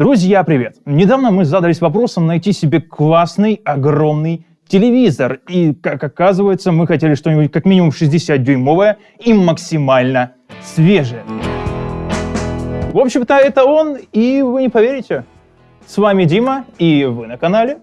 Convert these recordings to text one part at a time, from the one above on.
Друзья, привет! Недавно мы задались вопросом найти себе классный, огромный телевизор. И, как оказывается, мы хотели что-нибудь как минимум 60-дюймовое и максимально свежее. В общем-то, это он, и вы не поверите. С вами Дима, и вы на канале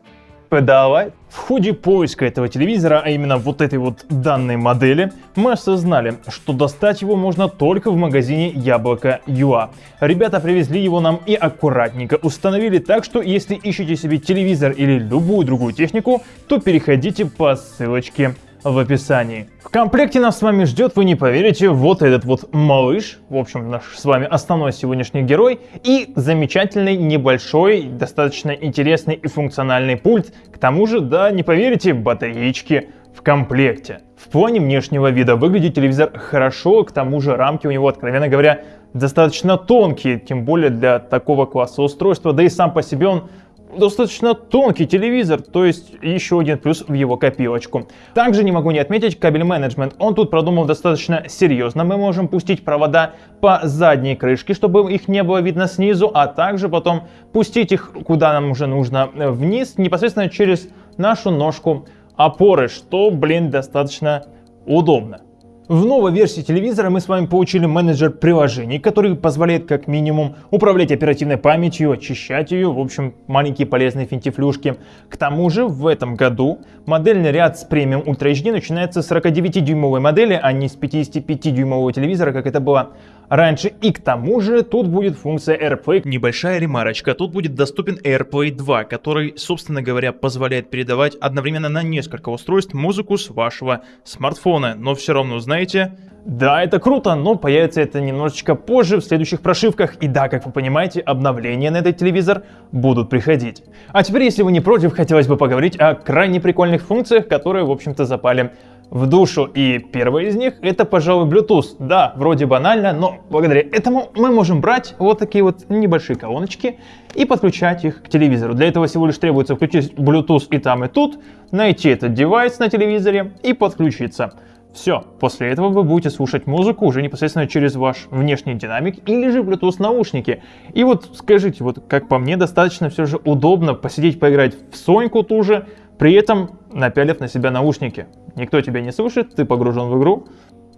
Pedalite. В ходе поиска этого телевизора, а именно вот этой вот данной модели, мы осознали, что достать его можно только в магазине Яблоко Юа. Ребята привезли его нам и аккуратненько установили так, что если ищете себе телевизор или любую другую технику, то переходите по ссылочке в описании. В комплекте нас с вами ждет, вы не поверите, вот этот вот малыш, в общем, наш с вами основной сегодняшний герой, и замечательный, небольшой, достаточно интересный и функциональный пульт. К тому же, да, не поверите, батареечки в комплекте. В плане внешнего вида выглядит телевизор хорошо, к тому же рамки у него, откровенно говоря, достаточно тонкие, тем более для такого класса устройства, да и сам по себе он достаточно тонкий телевизор, то есть еще один плюс в его копилочку. Также не могу не отметить кабель менеджмент. Он тут продумал достаточно серьезно. Мы можем пустить провода по задней крышке, чтобы их не было видно снизу, а также потом пустить их куда нам уже нужно э, вниз, непосредственно через нашу ножку опоры, что, блин, достаточно удобно. В новой версии телевизора мы с вами получили менеджер приложений, который позволяет как минимум управлять оперативной памятью, очищать ее, в общем, маленькие полезные финтифлюшки. К тому же в этом году модельный ряд с премиум Ultra HD начинается с 49-дюймовой модели, а не с 55-дюймового телевизора, как это было раньше. И к тому же тут будет функция AirPlay. Небольшая ремарочка. Тут будет доступен AirPlay 2, который, собственно говоря, позволяет передавать одновременно на несколько устройств музыку с вашего смартфона. Но все равно, знаете, да, это круто, но появится это немножечко позже в следующих прошивках. И да, как вы понимаете, обновления на этот телевизор будут приходить. А теперь, если вы не против, хотелось бы поговорить о крайне прикольных функциях, которые, в общем-то, запали в душу. И первая из них это, пожалуй, Bluetooth. Да, вроде банально, но благодаря этому мы можем брать вот такие вот небольшие колоночки и подключать их к телевизору. Для этого всего лишь требуется включить Bluetooth и там, и тут, найти этот девайс на телевизоре и подключиться. Все, после этого вы будете слушать музыку уже непосредственно через ваш внешний динамик или же Bluetooth наушники. И вот скажите, вот как по мне, достаточно все же удобно посидеть поиграть в Соньку ту же, при этом напялив на себя наушники. Никто тебя не слышит, ты погружен в игру.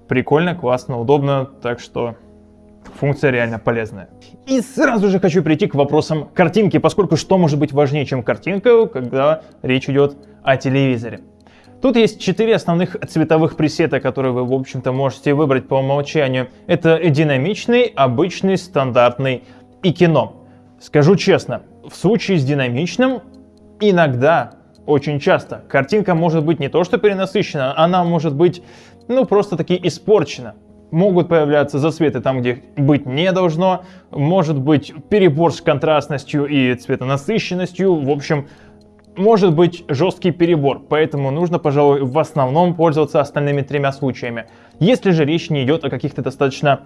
Прикольно, классно, удобно, так что функция реально полезная. И сразу же хочу прийти к вопросам картинки, поскольку что может быть важнее, чем картинка, когда речь идет о телевизоре. Тут есть четыре основных цветовых пресета, которые вы, в общем-то, можете выбрать по умолчанию. Это динамичный, обычный, стандартный и кино. Скажу честно, в случае с динамичным иногда очень часто. Картинка может быть не то что перенасыщена, она может быть, ну, просто таки испорчена. Могут появляться засветы там, где быть не должно, может быть перебор с контрастностью и цветонасыщенностью, в общем, может быть жесткий перебор, поэтому нужно, пожалуй, в основном пользоваться остальными тремя случаями. Если же речь не идет о каких-то достаточно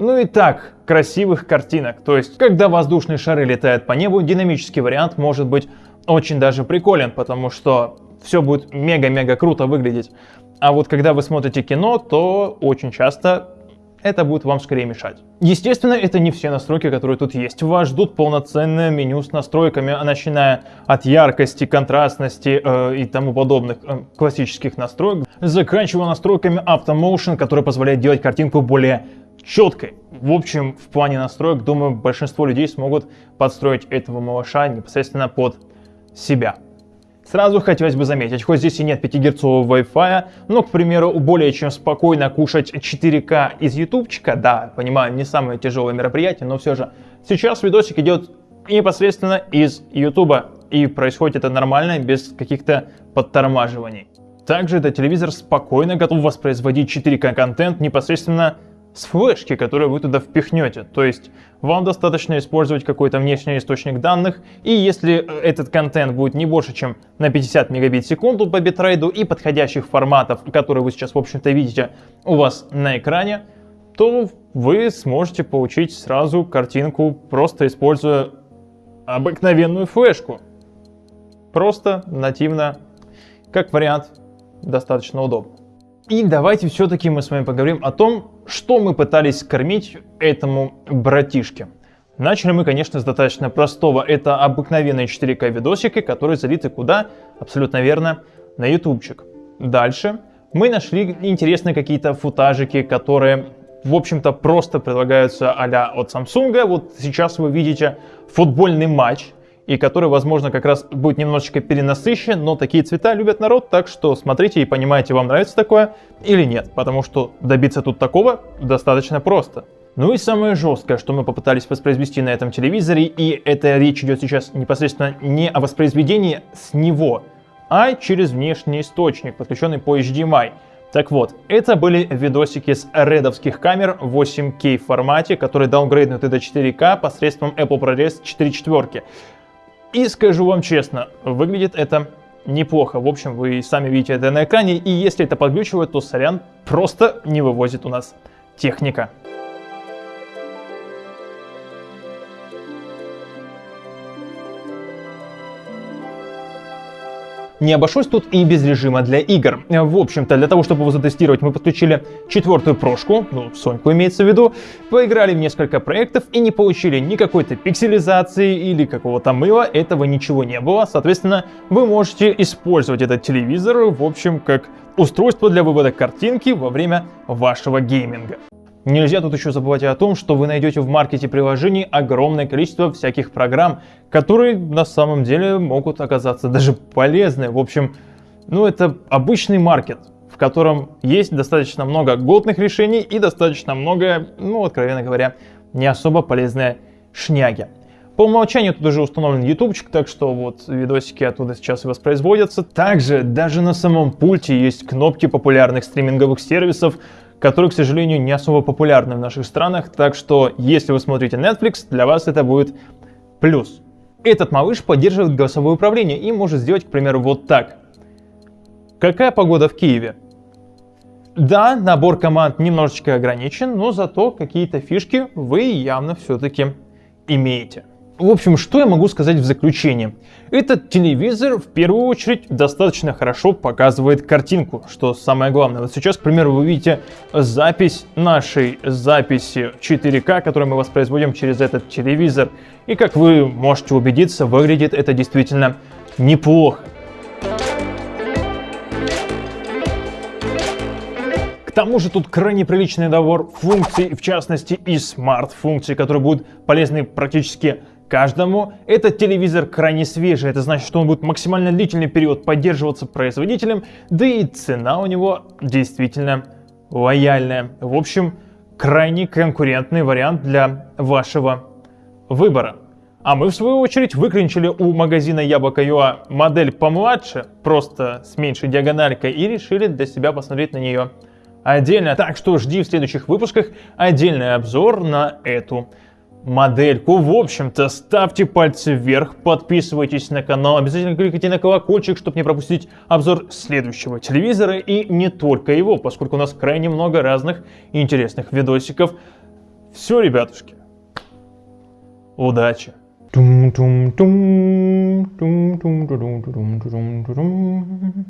ну и так, красивых картинок. То есть, когда воздушные шары летают по небу, динамический вариант может быть очень даже приколен, потому что все будет мега-мега круто выглядеть. А вот когда вы смотрите кино, то очень часто это будет вам скорее мешать. Естественно, это не все настройки, которые тут есть. Вас ждут полноценное меню с настройками, начиная от яркости, контрастности э, и тому подобных э, классических настроек, заканчивая настройками Automotion, который позволяет делать картинку более четкой. В общем, в плане настроек, думаю, большинство людей смогут подстроить этого малыша непосредственно под себя. Сразу хотелось бы заметить, хоть здесь и нет 5 герцового Wi-Fi, но, к примеру, более чем спокойно кушать 4К из ютубчика, да, понимаю, не самое тяжелое мероприятие, но все же. Сейчас видосик идет непосредственно из ютуба, и происходит это нормально, без каких-то подтормаживаний. Также этот телевизор спокойно готов воспроизводить 4К контент непосредственно с флешки, которую вы туда впихнете. То есть вам достаточно использовать какой-то внешний источник данных, и если э, этот контент будет не больше, чем на 50 мегабит в секунду по битрейду и подходящих форматов, которые вы сейчас, в общем-то, видите у вас на экране, то вы сможете получить сразу картинку, просто используя обыкновенную флешку. Просто нативно, как вариант, достаточно удобно. И давайте все-таки мы с вами поговорим о том, что мы пытались кормить этому братишке. Начали мы, конечно, с достаточно простого. Это обыкновенные 4К видосики, которые залиты куда? Абсолютно верно, на ютубчик. Дальше мы нашли интересные какие-то футажики, которые, в общем-то, просто предлагаются а от Samsung. Вот сейчас вы видите футбольный матч, и который, возможно, как раз будет немножечко перенасыщен, но такие цвета любят народ, так что смотрите и понимаете, вам нравится такое или нет, потому что добиться тут такого достаточно просто. Ну и самое жесткое, что мы попытались воспроизвести на этом телевизоре, и это речь идет сейчас непосредственно не о воспроизведении с него, а через внешний источник, подключенный по HDMI. Так вот, это были видосики с редовских камер в 8K формате, которые даунгрейднуты до 4К посредством Apple ProRes 4.4. И скажу вам честно, выглядит это неплохо. В общем, вы сами видите это на экране, и если это подглючивает, то сорян, просто не вывозит у нас техника. Не обошлось тут и без режима для игр. В общем-то, для того, чтобы его затестировать, мы подключили четвертую прошку, ну, Соньку имеется в виду, поиграли в несколько проектов и не получили ни какой-то пикселизации или какого-то мыла, этого ничего не было. Соответственно, вы можете использовать этот телевизор, в общем, как устройство для вывода картинки во время вашего гейминга. Нельзя тут еще забывать о том, что вы найдете в маркете приложений огромное количество всяких программ, которые на самом деле могут оказаться даже полезны. В общем, ну это обычный маркет, в котором есть достаточно много годных решений и достаточно много, ну откровенно говоря, не особо полезные шняги. По умолчанию тут уже установлен ютубчик, так что вот видосики оттуда сейчас и воспроизводятся. Также даже на самом пульте есть кнопки популярных стриминговых сервисов, которые, к сожалению, не особо популярны в наших странах, так что если вы смотрите Netflix, для вас это будет плюс. Этот малыш поддерживает голосовое управление и может сделать, к примеру, вот так. Какая погода в Киеве? Да, набор команд немножечко ограничен, но зато какие-то фишки вы явно все-таки имеете. В общем, что я могу сказать в заключение? Этот телевизор в первую очередь достаточно хорошо показывает картинку, что самое главное. Вот сейчас, к примеру, вы видите запись нашей записи 4К, которую мы воспроизводим через этот телевизор. И как вы можете убедиться, выглядит это действительно неплохо. К тому же тут крайне приличный набор функций, в частности и смарт-функций, которые будут полезны практически каждому. Этот телевизор крайне свежий, это значит, что он будет максимально длительный период поддерживаться производителем, да и цена у него действительно лояльная. В общем, крайне конкурентный вариант для вашего выбора. А мы, в свою очередь, выклинчили у магазина Яблоко.юа модель помладше, просто с меньшей диагональкой, и решили для себя посмотреть на нее отдельно. Так что жди в следующих выпусках отдельный обзор на эту модельку. В общем-то, ставьте пальцы вверх, подписывайтесь на канал, обязательно кликайте на колокольчик, чтобы не пропустить обзор следующего телевизора и не только его, поскольку у нас крайне много разных интересных видосиков. Все, ребятушки, удачи!